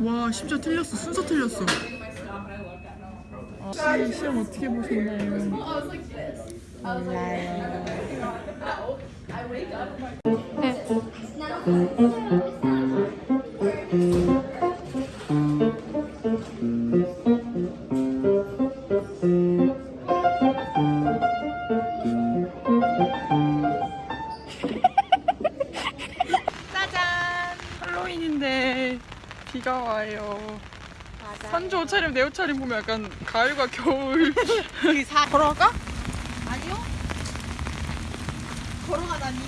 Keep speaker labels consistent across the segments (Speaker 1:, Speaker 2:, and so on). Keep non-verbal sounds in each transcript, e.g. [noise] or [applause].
Speaker 1: 와 심지어 틀렸어. 순서 틀렸어. 아, 이 시험 어떻게 보셨나요? 몰라요 비가 와요. 선조 옷차림 내 옷차림 보면 약간 가을과 겨울.
Speaker 2: 여기 [laughs] 사 걸어갈까? 아니요. 걸어가다니.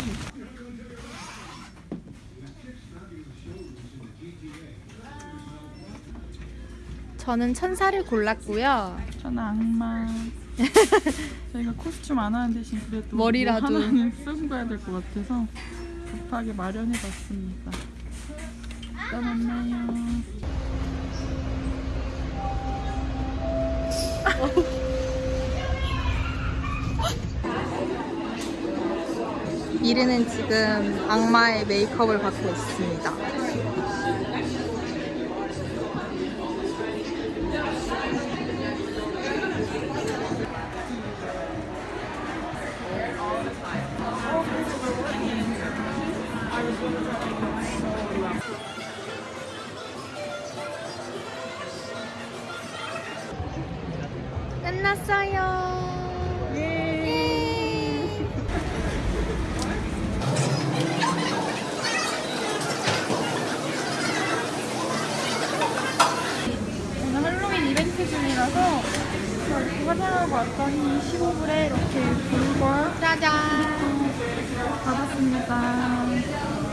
Speaker 3: 저는 천사를 골랐고요.
Speaker 1: 저는 악마. [laughs] 저희가 코스튬 안 하는 대신 그래도
Speaker 3: 머리라도.
Speaker 1: 뭐 하나는 [laughs] 쓰고 가야 될 것 같아서 급하게 마련해봤습니다. 이따 만나요.
Speaker 3: 미르는 지금 악마의 메이크업을 받고 있습니다. 끝났어요. 예.
Speaker 1: 오늘 할로윈 이벤트 중이라서 저 이렇게 화장하고 왔더니 15불에 이렇게 불과
Speaker 3: 짜잔.
Speaker 1: 받았습니다.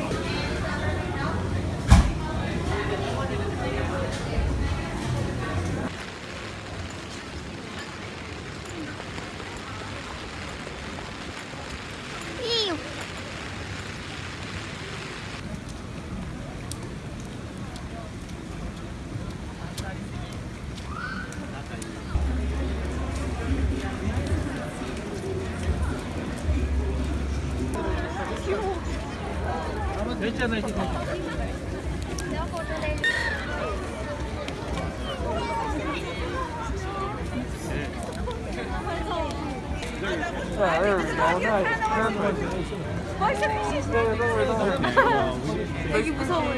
Speaker 3: 되게 무서워해.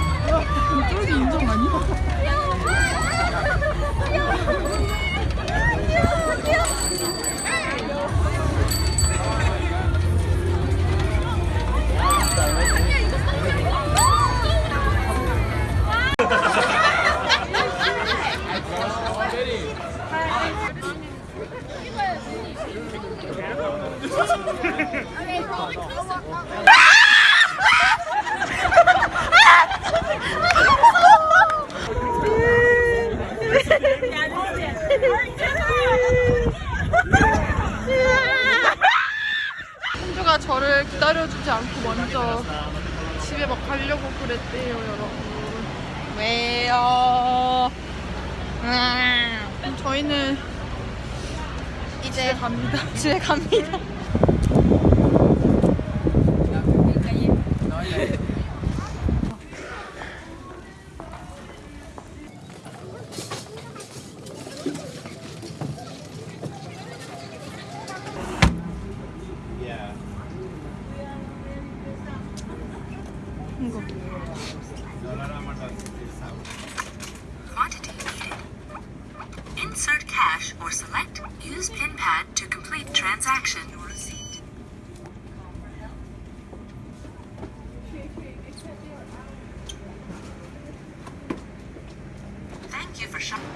Speaker 3: [laughs]
Speaker 1: 선주가 저를 기다려주지 않고 먼저 집에 막 가려고 그랬대요, 여러분.
Speaker 3: 왜요?
Speaker 1: 그럼 저희는
Speaker 3: 이제
Speaker 1: 갑니다.
Speaker 3: 집에 갑니다.
Speaker 4: Quantity needed. Insert cash or select use pin pad to complete transaction receipt. Thank you for shopping.